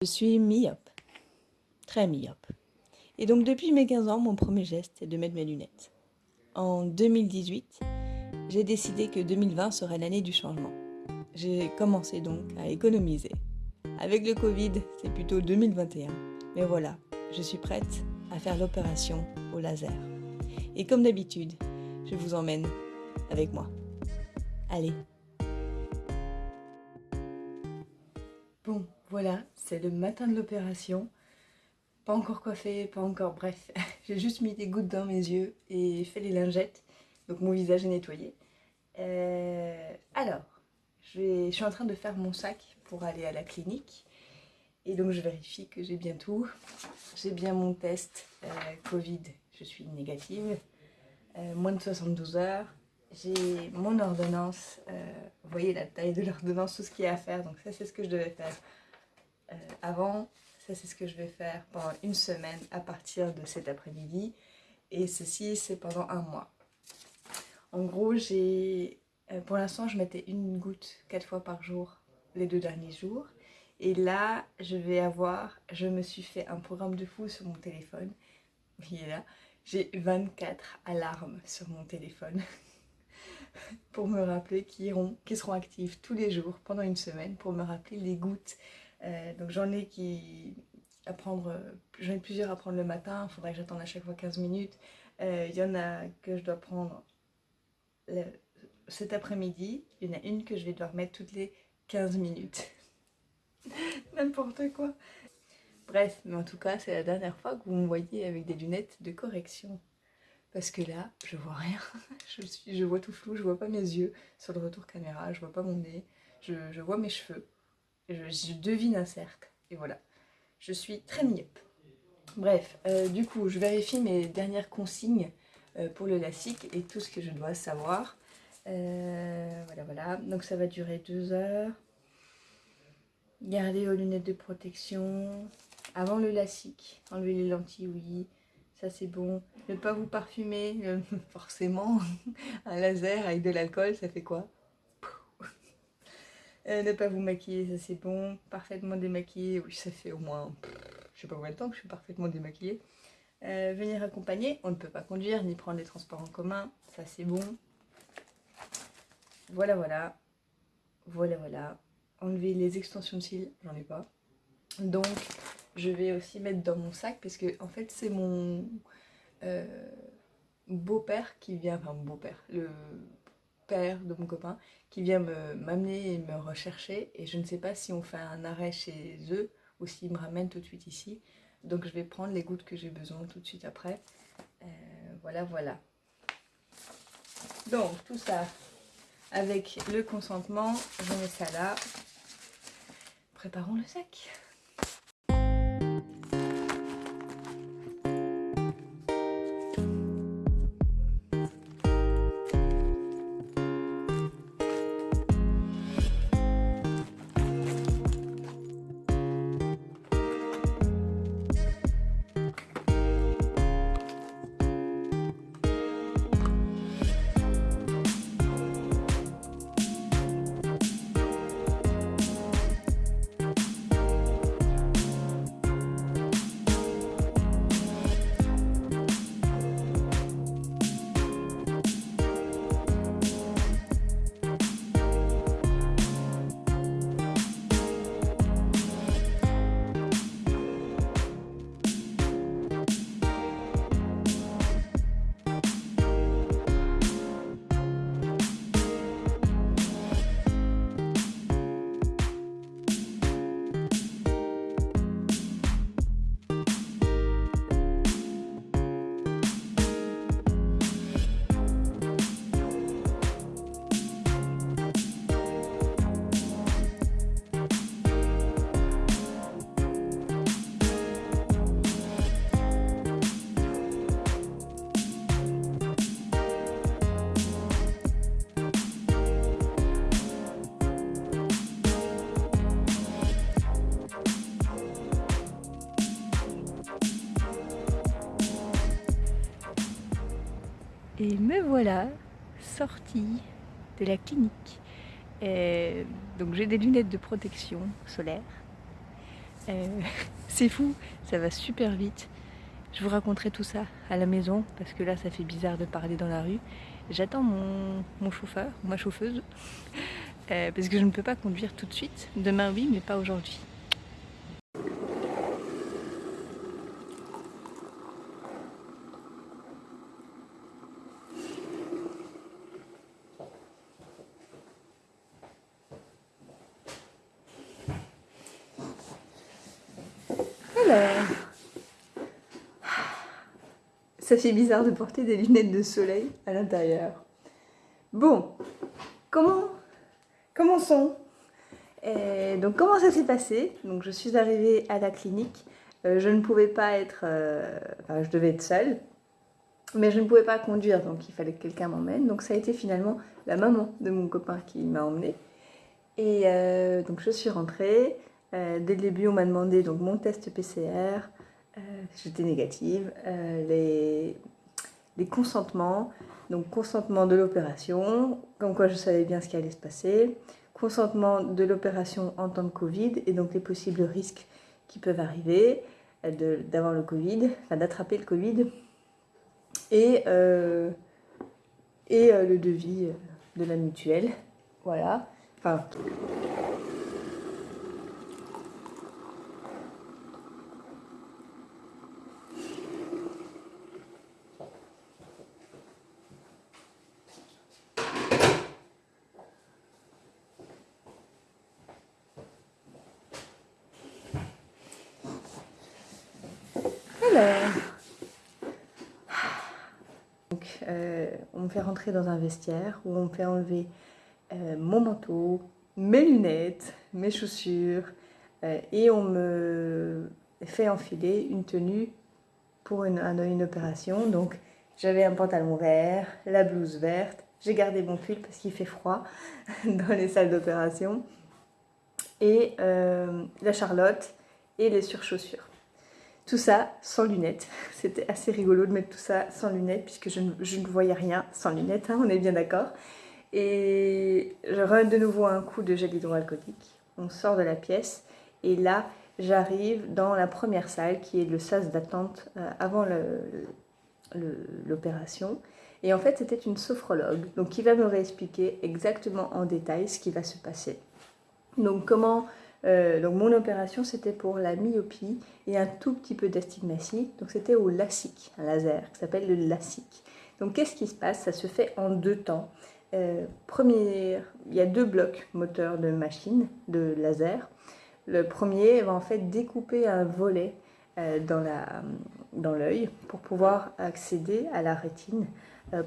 Je suis myope, très myope. Et donc depuis mes 15 ans, mon premier geste est de mettre mes lunettes. En 2018, j'ai décidé que 2020 serait l'année du changement. J'ai commencé donc à économiser. Avec le Covid, c'est plutôt 2021. Mais voilà, je suis prête à faire l'opération au laser. Et comme d'habitude, je vous emmène avec moi. Allez, Bon, voilà, c'est le matin de l'opération. Pas encore coiffé, pas encore, bref. J'ai juste mis des gouttes dans mes yeux et fait les lingettes. Donc mon visage est nettoyé. Euh, alors, je, suis en train de faire mon sac pour aller à la clinique. Et donc je vérifie que j'ai bien tout. J'ai bien mon test euh, Covid, je suis négative. Euh, moins de 72 heures j'ai mon ordonnance, vous voyez la taille de l'ordonnance, tout ce qu'il y a à faire, donc ça c'est ce que je devais faire euh, avant, ça c'est ce que je vais faire pendant une semaine à partir de cet après-midi, et ceci c'est pendant un mois. En gros, j'ai, euh, pour l'instant je mettais une goutte quatre fois par jour les deux derniers jours, et là je vais avoir, je me suis fait un programme de fou sur mon téléphone, il est là, j'ai 24 alarmes sur mon téléphone. pour me rappeler qui, iront, qui seront actifs tous les jours pendant une semaine pour me rappeler les gouttes. Euh, donc j'en ai qui à prendre, j'en ai plusieurs à prendre le matin, il faudrait que j'attende à chaque fois 15 minutes. Euh, il y en a que je dois prendre cet après-midi, il y en a une que je vais devoir mettre toutes les 15 minutes. N'importe quoi. Bref, mais en tout cas, c'est la dernière fois que vous me voyez avec des lunettes de correction parce que là, je vois rien. je, suis, je vois tout flou, je vois pas mes yeux sur le retour caméra, je vois pas mon nez, je, vois mes cheveux, je, devine un cercle, et voilà. Je suis très myope. Bref, euh, du coup, je vérifie mes dernières consignes euh, pour le LASIK et tout ce que je dois savoir. Euh, voilà, voilà. Donc ça va durer deux heures. Garder aux lunettes de protection. Avant le LASIK, enlever les lentilles, oui ça c'est bon. Ne pas vous parfumer, forcément, un laser avec de l'alcool, ça fait quoi? Euh, Ne pas vous maquiller, ça c'est bon. Parfaitement démaquillé, oui ça fait au moins, je sais pas combien de temps que je suis parfaitement démaquillée. Euh, venir accompagner, on ne peut pas conduire ni prendre les transports en commun, ça c'est bon. Voilà, voilà. Voilà, voilà. Enlever les extensions de cils, j'en ai pas. Donc, je vais aussi mettre dans mon sac parce que en fait c'est mon euh, beau-père qui vient, enfin mon beau-père, le père de mon copain qui vient m'amener et me rechercher et je ne sais pas si on fait un arrêt chez eux ou s'ils me ramènent tout de suite ici. Donc je vais prendre les gouttes que j'ai besoin tout de suite après. Euh, voilà voilà. Donc tout ça avec le consentement. Je mets ça là. Préparons le sac me voilà sortie de la clinique. donc j'ai des lunettes de protection solaire. Euh, c'est fou, ça va super vite. Je vous raconterai tout ça à la maison parce que là ça fait bizarre de parler dans la rue. J'attends mon, chauffeur, ma chauffeuse, euh, parce que je ne peux pas conduire tout de suite. Demain oui, mais pas aujourd'hui. Bizarre de porter des lunettes de soleil à l'intérieur. Bon, comment commençons. Et donc comment ça s'est passé? Donc je suis arrivée à la clinique. Euh, je ne pouvais pas être, euh, je devais être seule, mais je ne pouvais pas conduire, donc il fallait que quelqu'un m'emmène. Donc ça a été finalement la maman de mon copain qui m'a emmenée. Et euh, donc je suis rentrée. dès le début, on m'a demandé donc mon test PCR, j'étais négative. Euh, les, les, consentements, donc consentement de l'opération, comme quoi je savais bien ce qui allait se passer, consentement de l'opération en temps de Covid et donc les possibles risques qui peuvent arriver euh, d'avoir le Covid, enfin d'attraper le Covid, et, et le devis de la mutuelle. Voilà. Enfin, Euh, on me fait dans un vestiaire où on me fait enlever euh, mon manteau, mes lunettes, mes chaussures euh, et on me fait enfiler une tenue pour une, opération. Donc j'avais un pantalon vert, la blouse verte, j'ai gardé mon pull parce qu'il fait froid dans les salles d'opération et la charlotte et les surchaussures. Tout ça sans lunettes. C'était assez rigolo de mettre tout ça sans lunettes puisque je ne, voyais rien sans lunettes, hein, on est bien d'accord. Et je rends de nouveau un coup de gel hydroalcoolique. On sort de la pièce et là j'arrive dans la première salle qui est le sas d'attente euh, avant l'opération. Et en fait c'était une sophrologue donc qui va me réexpliquer exactement en détail ce qui va se passer. Donc comment euh, donc mon opération c'était pour la myopie et un tout petit peu d'astigmatie. Donc c'était au LASIK, un laser qui s'appelle le LASIK. Donc qu'est-ce qui se passe? Ça se fait en deux temps. Euh, premier, il y a deux blocs moteurs de machine, de laser. Le premier va en fait découper un volet euh, dans l'œil pour pouvoir accéder à la rétine,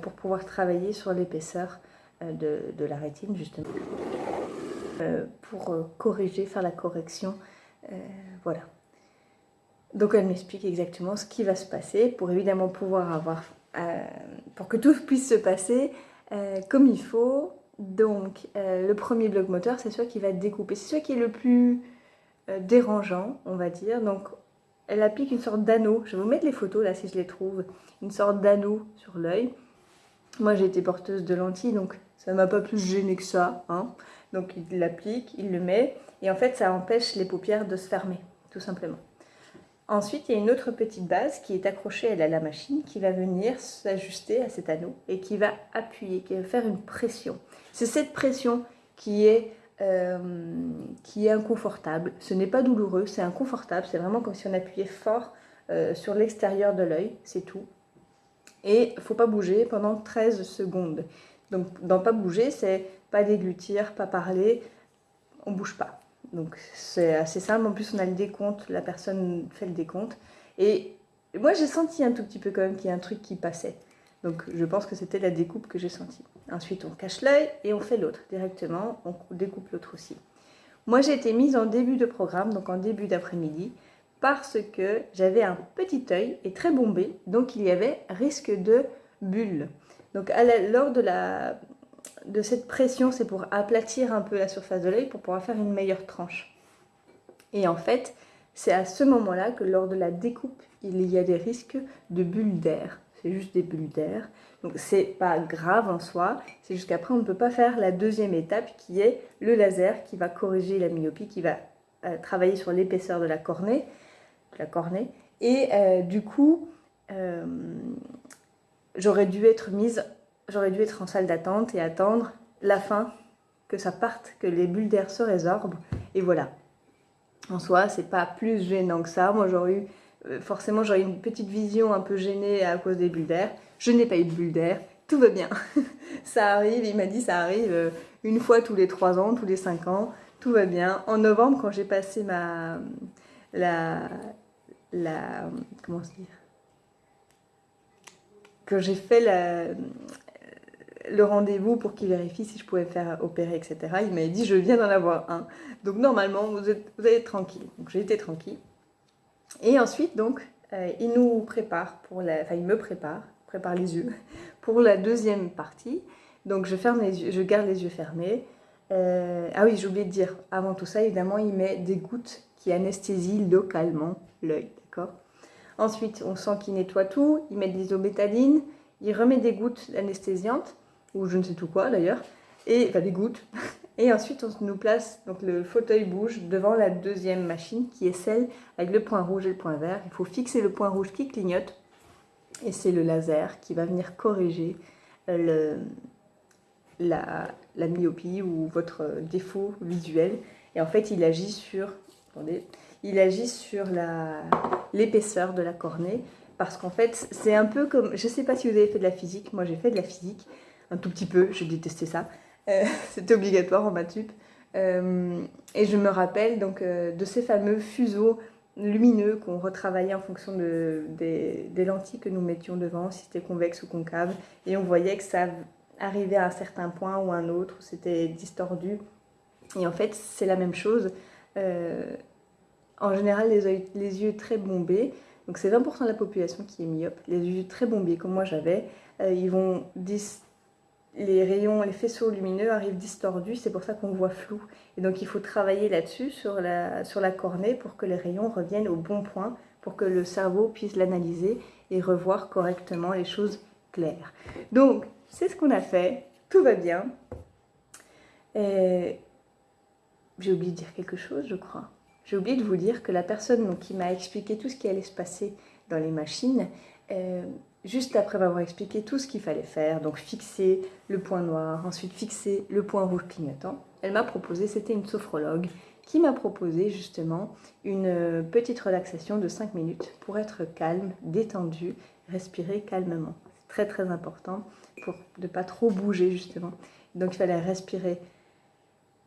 pour pouvoir travailler sur l'épaisseur de, de la rétine justement. Euh, pour euh, corriger, faire la correction. Euh, voilà. Donc elle m'explique exactement ce qui va se passer pour évidemment pouvoir avoir, pour que tout puisse se passer comme il faut. Donc le premier bloc moteur, c'est celui qui va découper, c'est celui qui est le plus dérangeant, on va dire. Donc elle applique une sorte d'anneau, je vais vous mettre les photos là si je les trouve, une sorte d'anneau sur l'œil. Moi j'ai été porteuse de lentilles donc ça m'a pas plus gêné que ça. Hein. Donc il l'applique, il le met, et en fait ça empêche les paupières de se fermer, tout simplement. Ensuite, il y a une autre petite base qui est accrochée à la machine qui va venir s'ajuster à cet anneau et qui va appuyer, qui va faire une pression. C'est cette pression qui est, euh, inconfortable. Ce n'est pas douloureux, c'est inconfortable. C'est vraiment comme si on appuyait fort euh, sur l'extérieur de l'œil, c'est tout. Et il ne faut pas bouger pendant 13 secondes. Donc, dans pas bouger, c'est pas déglutir, pas parler, on bouge pas. Donc c'est assez simple, en plus on a le décompte, la personne fait le décompte. Et moi j'ai senti un tout petit peu quand même qu'il y a un truc qui passait. Donc je pense que c'était la découpe que j'ai sentie. Ensuite on cache l'œil et on fait l'autre directement, on découpe l'autre aussi. Moi j'ai été mise en début de programme, donc en début d'après-midi, parce que j'avais un petit œil et très bombé, donc il y avait risque de bulle. Donc lors de la, de cette pression, c'est pour aplatir un peu la surface de l'œil pour pouvoir faire une meilleure tranche. Et en fait, c'est à ce moment-là que lors de la découpe, il y a des risques de bulles d'air. C'est juste des bulles d'air. Donc c'est pas grave en soi, c'est juste qu'après on ne peut pas faire la deuxième étape qui est le laser qui va corriger la myopie, qui va travailler sur l'épaisseur de la cornée, la cornée. Et du coup, j'aurais dû être mise, j'aurais dû être en salle d'attente et attendre la fin, que ça parte, que les bulles d'air se résorbent. Et voilà. En soi, c'est pas plus gênant que ça. Moi, j'aurais eu, euh, forcément, j'aurais eu une petite vision un peu gênée à cause des bulles d'air. Je n'ai pas eu de bulles d'air. Tout va bien. ça arrive, il m'a dit, ça arrive euh, une fois tous les trois ans, tous les cinq ans. Tout va bien. En novembre, quand j'ai passé ma, la, la, comment se dire? Que j'ai fait le rendez-vous pour qu'il vérifie si je pouvais faire opérer, etc. Il m'a dit, je viens d'en avoir un. Donc normalement, vous, êtes, vous tranquille. Donc été tranquille. Et ensuite, donc, euh, il nous prépare, pour la, enfin il me prépare, prépare les yeux, pour la deuxième partie. Donc je, ferme les yeux, je garde les yeux fermés. Euh, ah oui, j'ai oublié de dire, avant tout ça, évidemment, il met des gouttes qui anesthésient localement l'œil, Ensuite, on sent qu'il nettoie tout, il met de l'isobétaline, il remet des gouttes anesthésiantes, ou je ne sais tout quoi d'ailleurs, et enfin des gouttes. Et ensuite, on nous place, donc le fauteuil bouge devant la deuxième machine, qui est celle avec le point rouge et le point vert. Il faut fixer le point rouge qui clignote, et c'est le laser qui va venir corriger le, la, la myopie ou votre défaut visuel. Et en fait, il agit sur, attendez, il agit sur l'épaisseur de la cornée. Parce qu'en fait, c'est un peu comme... Je ne sais pas si vous avez fait de la physique. Moi, j'ai fait de la physique. Un tout petit peu. Je détestais ça. Euh, c'était obligatoire en maths euh, et je me rappelle donc euh, de ces fameux fuseaux lumineux qu'on retravaillait en fonction de, des, lentilles que nous mettions devant, si c'était convexe ou concave. Et on voyait que ça arrivait à un certain point ou un autre, où c'était distordu. Et en fait, c'est la même chose en général les, yeux très bombés, donc c'est 20% de la population qui est myope, les yeux très bombés comme moi j'avais, ils vont les rayons, les faisceaux lumineux arrivent distordus, c'est pour ça qu'on voit flou. Et donc il faut travailler là-dessus, sur la, cornée, pour que les rayons reviennent au bon point, pour que le cerveau puisse l'analyser et revoir correctement les choses claires. Donc, c'est ce qu'on a fait, tout va bien. J'ai oublié de dire quelque chose, je crois. J'ai oublié de vous dire que la personne qui m'a expliqué tout ce qui allait se passer dans les machines, euh, juste après m'avoir expliqué tout ce qu'il fallait faire, donc fixer le point noir, ensuite fixer le point rouge clignotant, elle m'a proposé, c'était une sophrologue, qui m'a proposé justement une euh, petite relaxation de 5 minutes pour être calme, détendu, respirer calmement. C'est très très important pour ne pas trop bouger justement. Donc il fallait respirer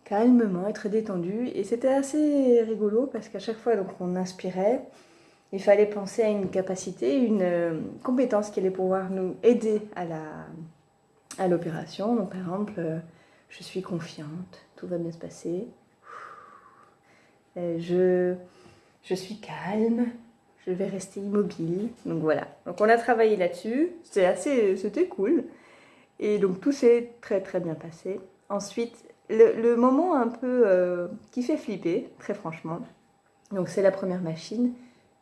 calmement, être détendu. Et c'était assez rigolo parce qu'à chaque fois donc, on inspirait, il fallait penser à une capacité, une euh, compétence qui allait pouvoir nous aider à la à l'opération. Donc par exemple, euh, je suis confiante, tout va bien se passer. Euh, je, je suis calme, je vais rester immobile. Donc voilà. Donc on a travaillé là-dessus. C'était assez, c'était cool. Et donc tout s'est très très bien passé. Ensuite, le, moment un peu qui fait flipper, très franchement, donc c'est la première machine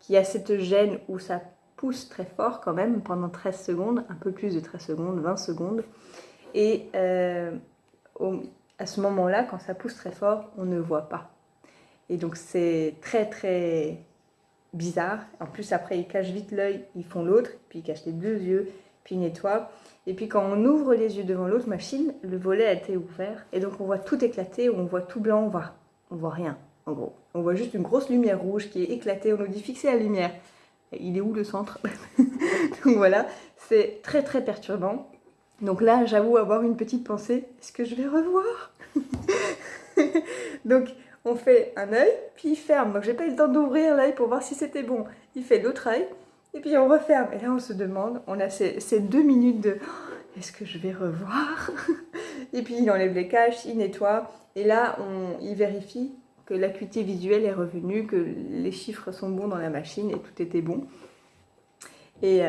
qui a cette gêne où ça pousse très fort quand même pendant 13 secondes, un peu plus de 13 secondes, 20 secondes. Et euh, à ce moment-là, quand ça pousse très fort, on ne voit pas. Et donc c'est très très bizarre. En plus après ils cachent vite l'œil, ils font l'autre, puis ils cachent les deux yeux, puis ils nettoient. Et puis quand on ouvre les yeux devant l'autre machine, le volet a été ouvert. Et donc on voit tout éclater, on voit tout blanc, on voit, on voit rien, en gros. On voit juste une grosse lumière rouge qui est éclatée, on nous dit fixer la lumière. il est où le centre Donc voilà, c'est très très perturbant. Donc là, j'avoue avoir une petite pensée, est-ce que je vais revoir Donc on fait un œil, puis il ferme. Donc j'ai pas eu le temps d'ouvrir l'œil pour voir si c'était bon. Il fait l'autre œil, et puis on referme. Et là, on se demande, on a ces, deux minutes de est-ce que je vais revoir Et puis il enlève les caches, il nettoie. Et là, on, il vérifie que l'acuité visuelle est revenue, que les chiffres sont bons dans la machine et tout était bon. Et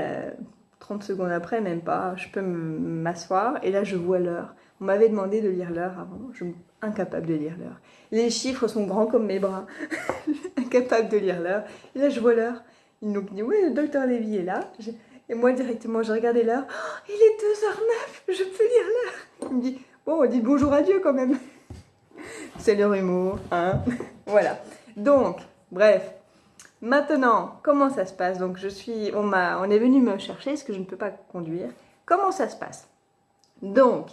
30 euh, secondes après, même pas, je peux m'asseoir et là je vois l'heure. On m'avait demandé de lire l'heure avant, je suis incapable de lire l'heure. Les chiffres sont grands comme mes bras, incapable de lire l'heure. Et là je vois l'heure. Il nous dit, oui, le docteur Lévy est là. Et moi, directement, j'ai regardé l'heure. Oh, il est 2h09, je peux lire l'heure. Il me dit, bon, on dit bonjour à Dieu quand même. C'est leur humour, hein. voilà. Donc, bref. Maintenant, comment ça se passe? Donc, je suis, on, on est venu me chercher parce que je ne peux pas conduire. Comment ça se passe? Donc,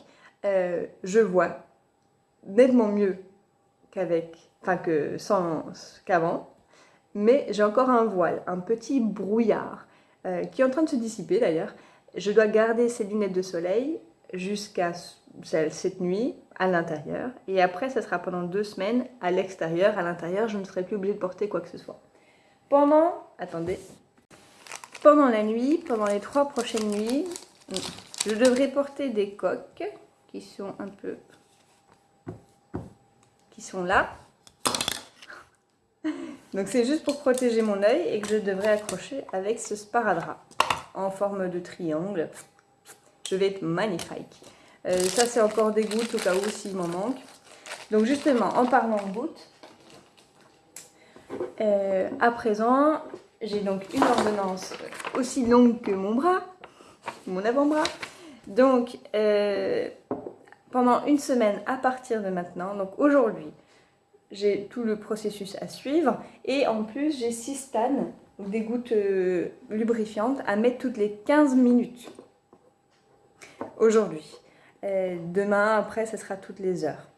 euh, je vois nettement mieux qu'avec, enfin que sans qu'avant, mais j'ai encore un voile, un petit brouillard euh, qui est en train de se dissiper d'ailleurs. Je dois garder ces lunettes de soleil jusqu'à cette nuit à l'intérieur et après ça sera pendant deux semaines à l'extérieur. À l'intérieur, je ne serai plus obligée de porter quoi que ce soit. Pendant, attendez, pendant la nuit, pendant les trois prochaines nuits, je devrais porter des coques qui sont un peu, qui sont là. Donc c'est juste pour protéger mon œil et que je devrais accrocher avec ce sparadrap en forme de triangle. Je vais être magnifique. Euh, ça c'est encore des gouttes au cas où s'il m'en manque. Donc justement, en parlant de gouttes, euh, à présent, j'ai donc une ordonnance aussi longue que mon bras, mon avant-bras. Donc, euh, pendant une semaine à partir de maintenant, donc aujourd'hui, j'ai tout le processus à suivre. Et en plus, j'ai 6 stanes, des gouttes lubrifiantes, à mettre toutes les 15 minutes. Aujourd'hui. Demain, après, ce sera toutes les heures.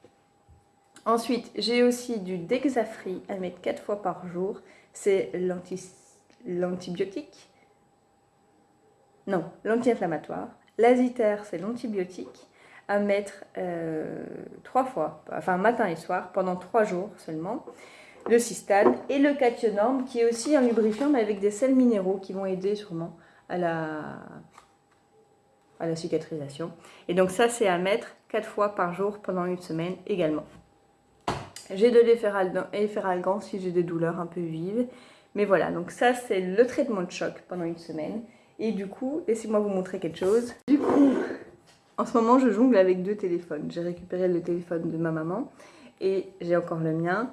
Ensuite, j'ai aussi du Dexafri à mettre 4 fois par jour. C'est l'antibiotique. Non, l'anti-inflammatoire. L'aziter, c'est l'antibiotique à mettre euh, trois fois, enfin matin et soir, pendant trois jours seulement. Le cystane et le cationorme qui est aussi un lubrifiant mais avec des sels minéraux qui vont aider sûrement à la, à la cicatrisation. Et donc ça, c'est à mettre quatre fois par jour pendant une semaine également. J'ai de l'efferalgan si j'ai des douleurs un peu vives. Mais voilà, donc ça c'est le traitement de choc pendant une semaine. Et du coup, laissez-moi vous montrer quelque chose. Du coup, en ce moment je jongle avec deux téléphones. J'ai récupéré le téléphone de ma maman et j'ai encore le mien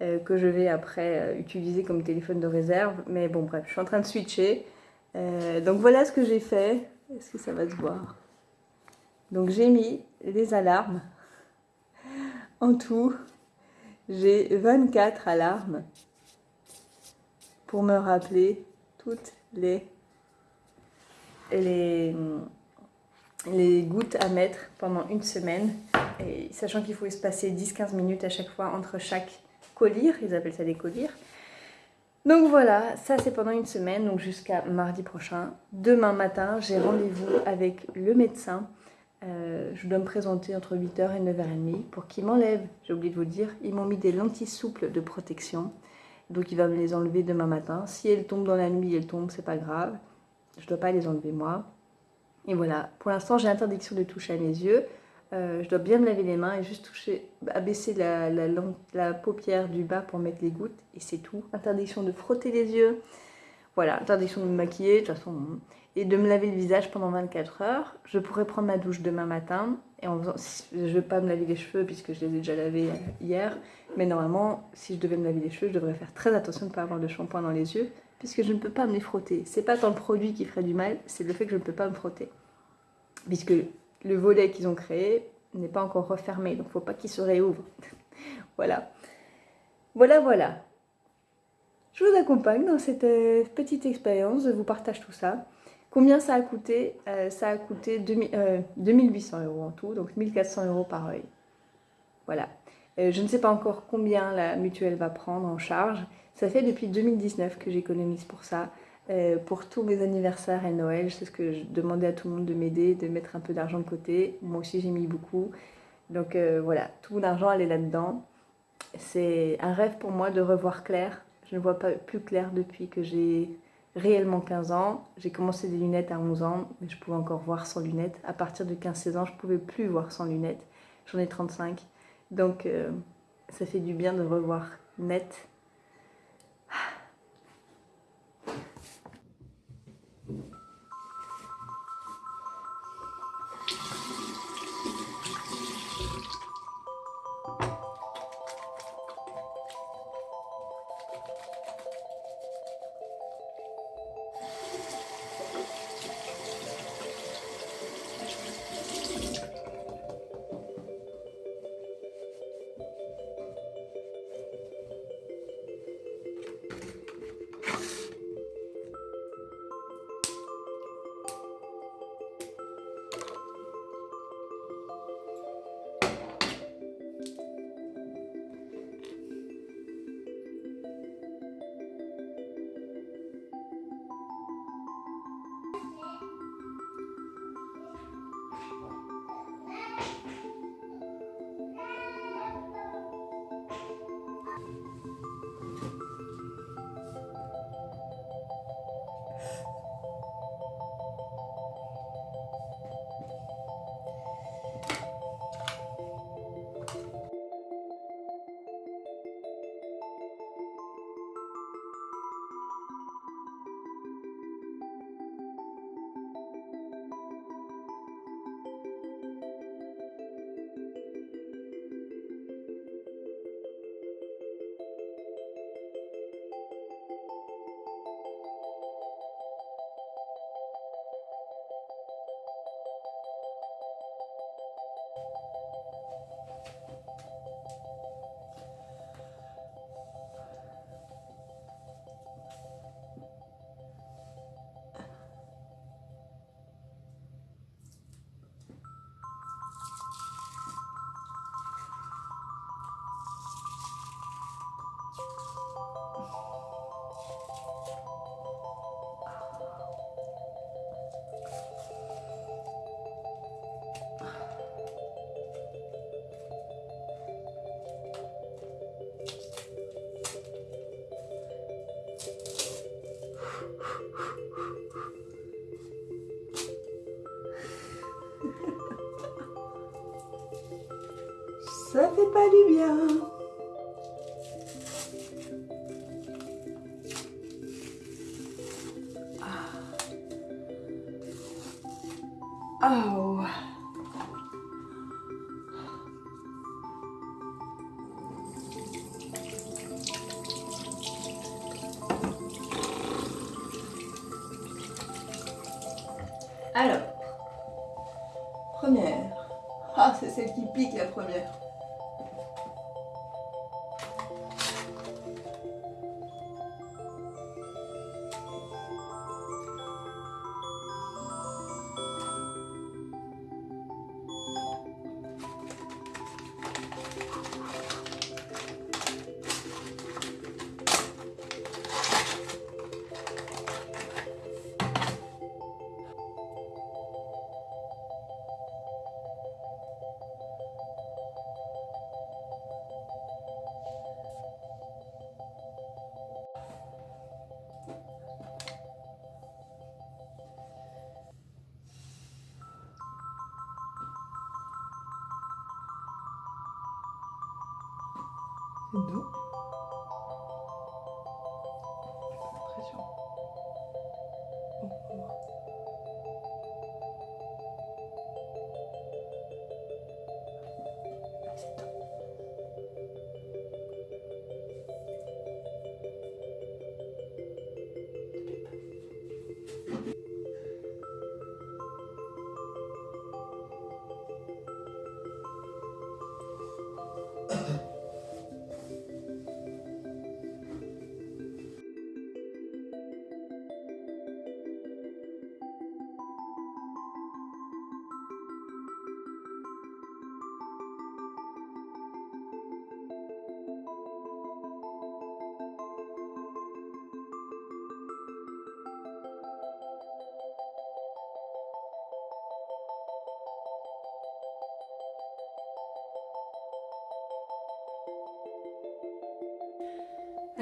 euh, que je vais après euh, utiliser comme téléphone de réserve. Mais bon bref, je suis en train de switcher. Euh, donc voilà ce que j'ai fait. Est-ce que ça va se voir? Donc j'ai mis les alarmes en tout j'ai 24 alarmes pour me rappeler toutes les, les, les gouttes à mettre pendant une semaine. Et sachant qu'il faut se passer 10-15 minutes à chaque fois entre chaque collyre, ils appellent ça des collyres. Donc voilà, ça c'est pendant une semaine, donc jusqu'à mardi prochain. Demain matin, j'ai rendez-vous avec le médecin euh, je dois me présenter entre 8h et 9h30 pour qu'il m'enlève. J'ai oublié de vous dire, ils m'ont mis des lentilles souples de protection. Donc il va me les enlever demain matin. Si elles tombent dans la nuit, elles tombent, c'est pas grave. Je dois pas les enlever moi. Et voilà, pour l'instant j'ai interdiction de toucher à mes yeux. Euh, je dois bien me laver les mains et juste toucher, abaisser la, la, la paupière du bas pour mettre les gouttes. Et c'est tout. Interdiction de frotter les yeux. Voilà, interdiction de me maquiller. De toute façon, et de me laver le visage pendant 24 heures. Je pourrais prendre ma douche demain matin. Et en faisant, je ne vais pas me laver les cheveux puisque je les ai déjà lavés hier. Mais normalement, si je devais me laver les cheveux, je devrais faire très attention de ne pas avoir de shampoing dans les yeux puisque je ne peux pas me les frotter. C'est pas tant le produit qui ferait du mal, c'est le fait que je ne peux pas me frotter. Puisque le volet qu'ils ont créé n'est pas encore refermé, donc il ne faut pas qu'il se réouvre. voilà. Voilà, voilà. Je vous accompagne dans cette euh, petite expérience, je vous partage tout ça. Combien ça a coûté euh, Ça a coûté 2800 euh, euros en tout, donc 1400 euros par œil. Voilà. Je ne sais pas encore combien la mutuelle va prendre en charge. Ça fait depuis 2019 que j'économise pour ça. Pour tous mes anniversaires et Noël, c'est ce que je demandais à tout le monde de m'aider, de mettre un peu d'argent de côté. Moi aussi j'ai mis beaucoup. Donc voilà, tout mon argent allait là-dedans. C'est un rêve pour moi de revoir clair. Je ne vois pas plus clair depuis que j'ai réellement 15 ans. J'ai commencé des lunettes à 11 ans, mais je pouvais encore voir sans lunettes. À partir de 15-16 ans, je ne pouvais plus voir sans lunettes. J'en ai 35. Donc, euh, ça fait du bien de revoir net Ça fait pas du bien. Non.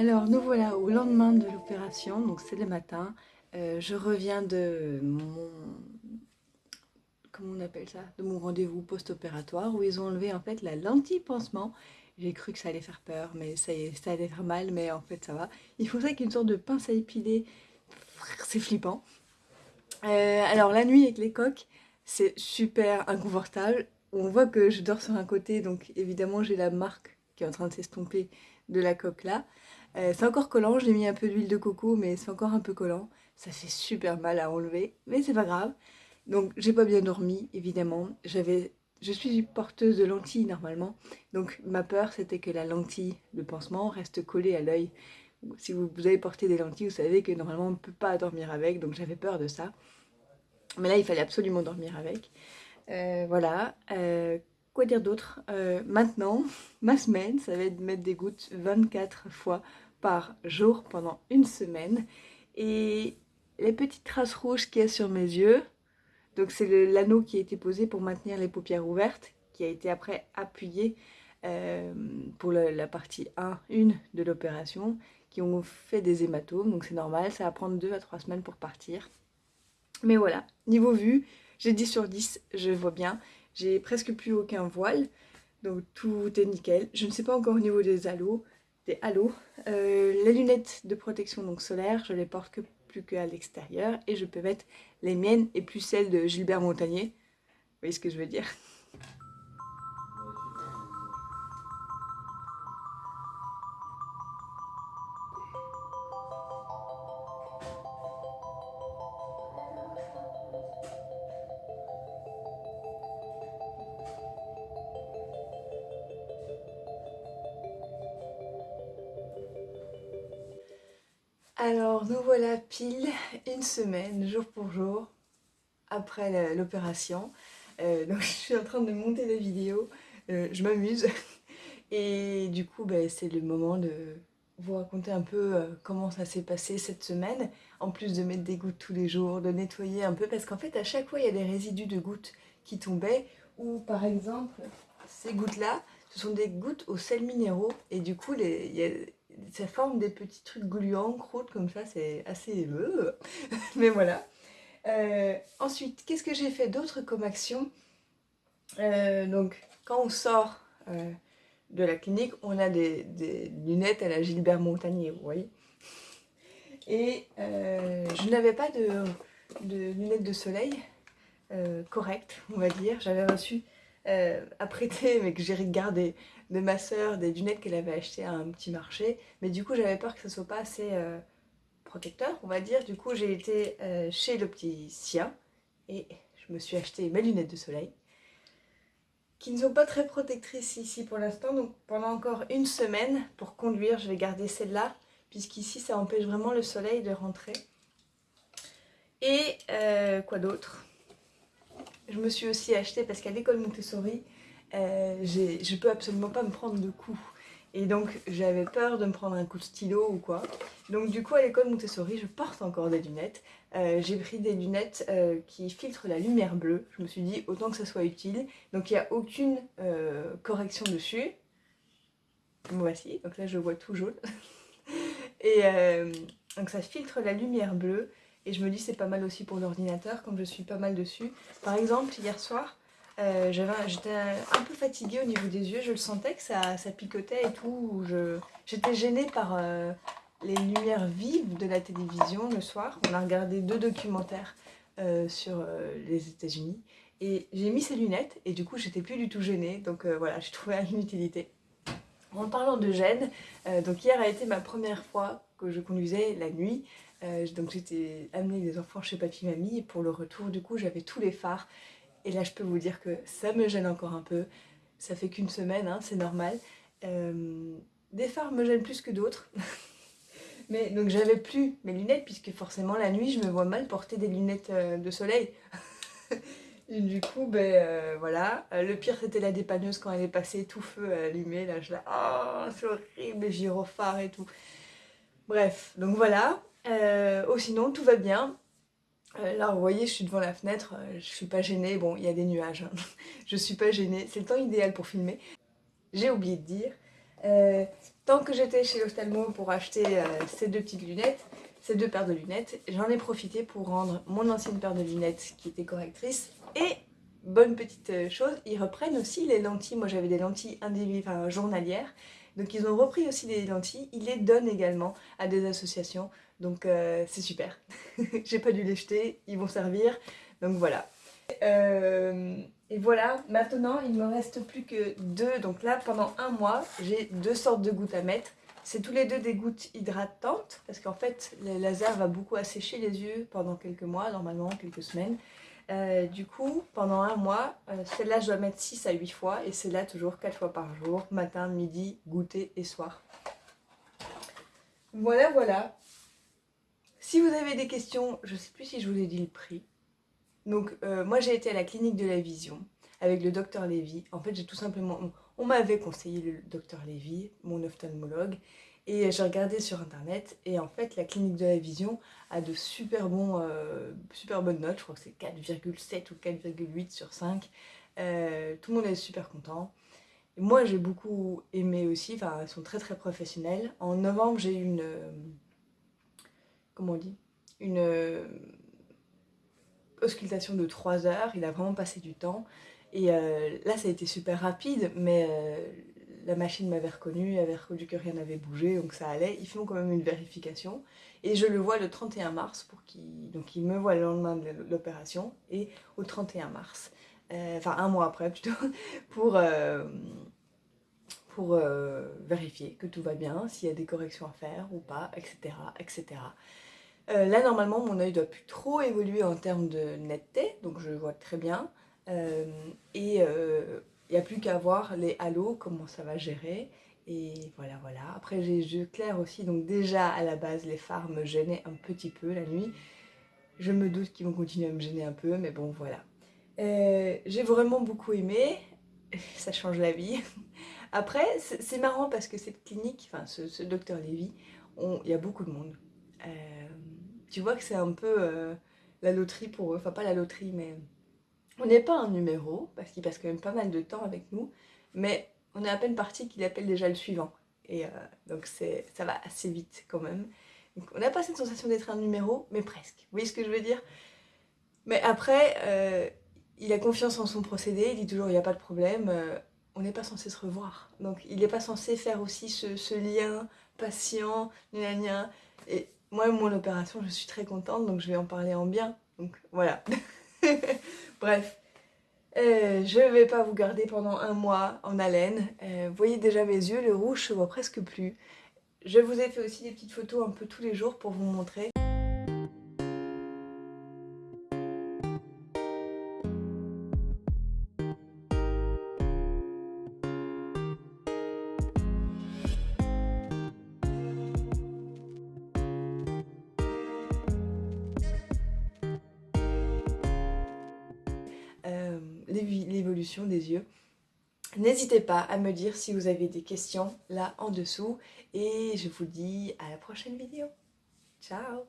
Alors nous voilà au lendemain de l'opération, donc c'est le matin. Euh, je reviens de mon... comment on appelle ça? De mon rendez-vous post-opératoire où ils ont enlevé en fait la lentille pansement. J'ai cru que ça allait faire peur, mais ça, ça allait faire mal, mais en fait ça va. Il faut ça avec une sorte de pince à épiler, c'est flippant. Euh, alors la nuit avec les coques, c'est super inconfortable. On voit que je dors sur un côté, donc évidemment j'ai la marque qui est en train de s'estomper de la coque là. Euh, c'est encore collant, j'ai mis un peu d'huile de coco, mais c'est encore un peu collant. Ça fait super mal à enlever, mais c'est pas grave. Donc j'ai pas bien dormi, évidemment. J'avais, Je suis porteuse de lentilles normalement, donc ma peur c'était que la lentille de pansement reste collée à l'œil. Si vous, avez porté des lentilles, vous savez que normalement on ne peut pas dormir avec, donc j'avais peur de ça. Mais là il fallait absolument dormir avec. Euh, voilà. Euh, dire d'autre Maintenant, ma semaine, ça va être de mettre des gouttes 24 fois par jour pendant une semaine. Et les petites traces rouges qu'il y a sur mes yeux, donc c'est l'anneau qui a été posé pour maintenir les paupières ouvertes, qui a été après appuyé euh, pour la, partie 1, 1 de l'opération, qui ont fait des hématomes, donc c'est normal, ça va prendre 2 à 3 semaines pour partir. Mais voilà, niveau vue, j'ai 10 sur 10, je vois bien, j'ai presque plus aucun voile, donc tout est nickel. Je ne sais pas encore au niveau des halos, des halos. Euh, les lunettes de protection donc solaire, je les porte que plus qu'à l'extérieur et je peux mettre les miennes et plus celles de Gilbert Montagnier. Vous voyez ce que je veux dire? Pile une semaine, jour pour jour, après l'opération. Euh, donc je suis en train de monter la vidéo, euh, je m'amuse. Et du coup ben, c'est le moment de vous raconter un peu euh, comment ça s'est passé cette semaine. En plus de mettre des gouttes tous les jours, de nettoyer un peu. Parce qu'en fait à chaque fois il y a des résidus de gouttes qui tombaient. Ou par exemple ces gouttes là, ce sont des gouttes aux sels minéraux. Et du coup il y a ça forme des petits trucs gluants, croûtes comme ça, c'est assez... Mais voilà. ensuite, qu'est-ce que j'ai fait d'autre comme action Donc, quand on sort de la clinique, on a des, lunettes à la Gilbert Montagnier, vous voyez. Et euh, je n'avais pas de, lunettes de soleil euh, correctes, on va dire. J'avais reçu euh, à prêter, mais que j'ai regardé de ma soeur, des lunettes qu'elle avait achetées à un petit marché. Mais du coup, j'avais peur que ça soit pas assez protecteur, on va dire. Du coup, j'ai été chez l'opticien et je me suis acheté mes lunettes de soleil qui ne sont pas très protectrices ici pour l'instant. Donc pendant encore une semaine, pour conduire, je vais garder celle-là, puisqu'ici ça empêche vraiment le soleil de rentrer. Et euh, quoi d'autre? Je me suis aussi acheté, parce qu'à l'école Montessori, euh, je peux absolument pas me prendre de coups. Et donc j'avais peur de me prendre un coup de stylo ou quoi. Donc du coup à l'école Montessori je porte encore des lunettes. Euh, j'ai pris des lunettes euh, qui filtrent la lumière bleue. Je me suis dit autant que ça soit utile. Donc il n'y a aucune euh, correction dessus. Voici, donc là je vois tout jaune. Et donc ça filtre la lumière bleue. Et je me dis c'est pas mal aussi pour l'ordinateur comme je suis pas mal dessus. Par exemple hier soir euh, j'étais un peu fatiguée au niveau des yeux, je le sentais que ça, picotait et tout. J'étais gênée par euh, les lumières vives de la télévision le soir. On a regardé deux documentaires euh, sur les États-Unis et j'ai mis ces lunettes et du coup j'étais plus du tout gênée. Donc voilà, j'ai trouvé une utilité. En parlant de gêne, donc hier a été ma première fois que je conduisais la nuit. donc j'étais amenée des enfants chez papy mamie et pour le retour du coup j'avais tous les phares et là, je peux vous dire que ça me gêne encore un peu. Ça fait qu'une semaine, hein, c'est normal. Euh, des phares me gênent plus que d'autres. Mais donc j'avais plus mes lunettes puisque forcément la nuit je me vois mal porter des lunettes euh, de soleil. du coup ben euh, voilà. le pire c'était la dépanneuse quand elle est passée tout feu allumé. Là je la oh c'est horrible les gyrophares et tout. Bref donc voilà. oh sinon tout va bien. Euh, là, vous voyez, je suis devant la fenêtre, euh, je suis pas gênée. Bon, il y a des nuages, hein. je suis pas gênée. C'est le temps idéal pour filmer. J'ai oublié de dire, euh, tant que j'étais chez l'Ostalmo pour acheter ces deux petites lunettes, ces deux paires de lunettes, j'en ai profité pour rendre mon ancienne paire de lunettes qui était correctrice. Et, bonne petite chose, ils reprennent aussi les lentilles. Moi, j'avais des lentilles enfin, journalières. Donc, ils ont repris aussi les lentilles. Ils les donnent également à des associations. Donc euh, c'est super. J'ai pas dû les jeter, ils vont servir. Donc voilà. Euh, et voilà, maintenant il me reste plus que deux. Donc là, pendant un mois, j'ai deux sortes de gouttes à mettre. C'est tous les deux des gouttes hydratantes, parce qu'en fait, le laser va beaucoup assécher les yeux pendant quelques mois, normalement quelques semaines. Euh, du coup, pendant un mois, celle-là je dois mettre 6 à 8 fois, et celle-là toujours 4 fois par jour, matin, midi, goûter et soir. Voilà, voilà. Si vous avez des questions, je ne sais plus si je vous ai dit le prix. Donc euh, moi j'ai été à la clinique de la vision avec le docteur Lévy. En fait j'ai tout simplement, on m'avait conseillé le docteur Lévy, mon ophtalmologue, et j'ai regardé sur internet et en fait la clinique de la vision a de super, bons, euh, super bonnes notes, je crois que c'est 4,7 ou 4,8 sur 5. Euh, tout le monde est super content. Moi j'ai beaucoup aimé aussi, enfin ils sont très très professionnels. En novembre j'ai eu une comment on dit, une euh, auscultation de 3 heures, il a vraiment passé du temps. Et euh, là, ça a été super rapide, mais euh, la machine m'avait reconnu, avait reconnu que rien n'avait bougé, donc ça allait. Ils font quand même une vérification. Et je le vois le 31 mars, pour donc il me voit le lendemain de l'opération, et au 31 mars, enfin un mois après plutôt, pour, pour vérifier que tout va bien, s'il y a des corrections à faire ou pas, etc. etc. Euh, là, normalement, mon œil doit plus trop évoluer en termes de netteté, donc je vois très bien. Euh, et il euh, n'y a plus qu'à voir les halos, comment ça va gérer. Et voilà, voilà. Après, j'ai yeux clairs aussi, donc déjà, à la base, les phares me gênaient un petit peu la nuit. Je me doute qu'ils vont continuer à me gêner un peu, mais bon, voilà. j'ai vraiment beaucoup aimé, ça change la vie. Après, c'est marrant parce que cette clinique, enfin ce, docteur Lévy, il y a beaucoup de monde tu vois que c'est un peu euh, la loterie pour eux. Enfin, pas la loterie, mais on n'est pas un numéro, parce qu'il passe quand même pas mal de temps avec nous, mais on est à peine parti qu'il appelle déjà le suivant. Et donc ça va assez vite quand même. Donc, on n'a pas cette sensation d'être un numéro, mais presque. Vous voyez ce que je veux dire? Mais après, il a confiance en son procédé, il dit toujours il n'y a pas de problème, on n'est pas censé se revoir. Donc il n'est pas censé faire aussi ce, lien patient, gna Et moi, mon opération, je suis très contente, donc je vais en parler en bien. Donc voilà. Bref. Euh, je ne vais pas vous garder pendant un mois en haleine. Euh, vous voyez déjà mes yeux, le rouge se voit presque plus. Je vous ai fait aussi des petites photos un peu tous les jours pour vous montrer. Des yeux. N'hésitez pas à me dire si vous avez des questions là en dessous et je vous dis à la prochaine vidéo. Ciao